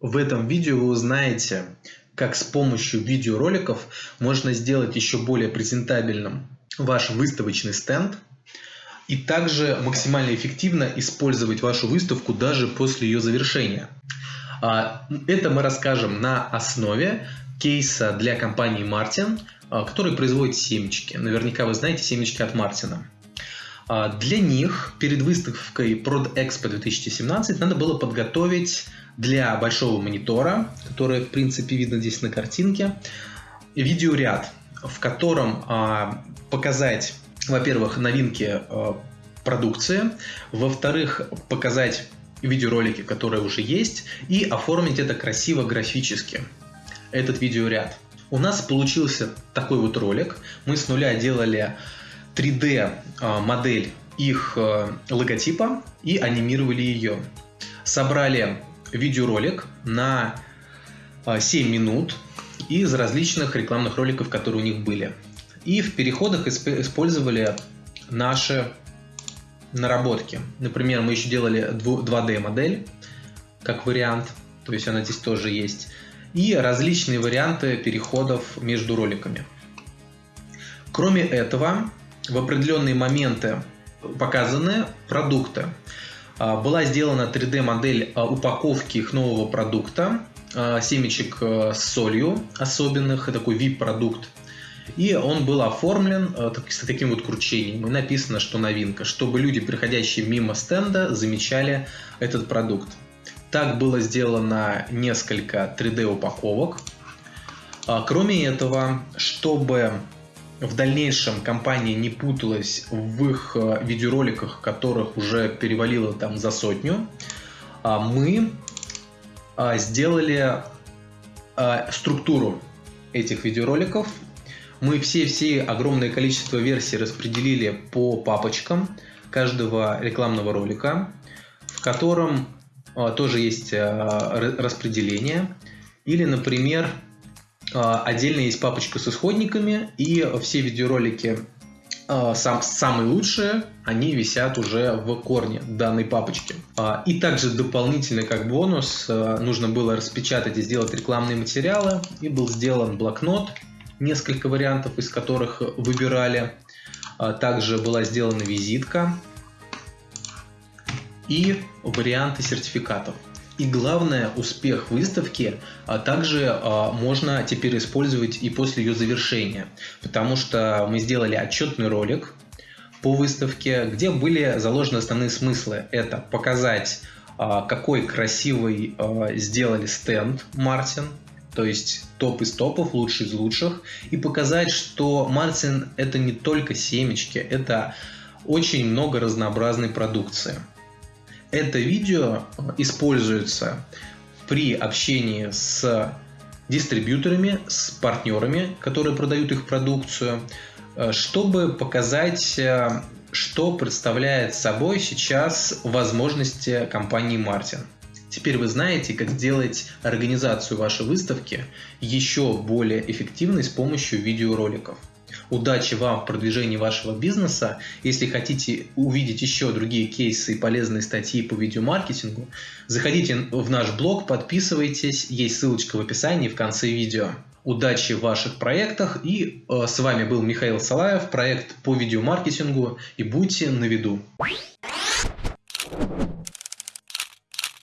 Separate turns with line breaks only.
В этом видео вы узнаете, как с помощью видеороликов можно сделать еще более презентабельным ваш выставочный стенд и также максимально эффективно использовать вашу выставку даже после ее завершения. А, это мы расскажем на основе кейса для компании а, который производит семечки. Наверняка вы знаете семечки от Мартина. Для них перед выставкой Prod Expo 2017 надо было подготовить для большого монитора, который в принципе видно здесь на картинке, видеоряд, в котором показать во-первых, новинки э, продукции, во-вторых, показать видеоролики, которые уже есть, и оформить это красиво графически, этот видеоряд. У нас получился такой вот ролик. Мы с нуля делали 3D э, модель их э, логотипа и анимировали ее. Собрали видеоролик на 7 минут из различных рекламных роликов, которые у них были. И в переходах использовали наши наработки. Например, мы еще делали 2D модель как вариант, то есть она здесь тоже есть. И различные варианты переходов между роликами. Кроме этого, в определенные моменты показаны продукты. А, была сделана 3D модель а, упаковки их нового продукта, а, семечек с солью особенных, такой VIP-продукт и он был оформлен с таким вот кручением. И написано, что новинка, чтобы люди, приходящие мимо стенда, замечали этот продукт. Так было сделано несколько 3D упаковок. А, кроме этого, чтобы в дальнейшем компания не путалась в их э, видеороликах, которых уже перевалило там за сотню, а, мы а, сделали структуру этих видеороликов мы все-все огромное количество версий распределили по папочкам каждого рекламного ролика, в котором а, тоже есть а, распределение. Или, например, а, отдельно есть папочка с исходниками, и все видеоролики сам, самые лучшие, они висят уже в корне данной папочки. И также дополнительно как бонус нужно было распечатать и сделать рекламные материалы, и был сделан блокнот несколько вариантов, из которых выбирали. А, также была сделана визитка и варианты сертификатов. И главное, успех выставки а также а, можно теперь использовать и после ее завершения, потому что мы сделали отчетный ролик по выставке, где были заложены основные смыслы. Это показать, а, какой красивый а, сделали стенд Мартин, то есть топ из топов, лучший из лучших, и показать, что Мартин это не только семечки, это очень много разнообразной продукции. Это видео используется при общении с дистрибьюторами, с партнерами, которые продают их продукцию, чтобы показать, что представляет собой сейчас возможности компании Мартин. Теперь вы знаете, как сделать организацию вашей выставки еще более эффективной с помощью видеороликов. Удачи вам в продвижении вашего бизнеса. Если хотите увидеть еще другие кейсы и полезные статьи по видеомаркетингу, заходите в наш блог, подписывайтесь, есть ссылочка в описании в конце видео. Удачи в ваших проектах и э, с вами был Михаил Салаев, проект по видеомаркетингу и будьте на виду.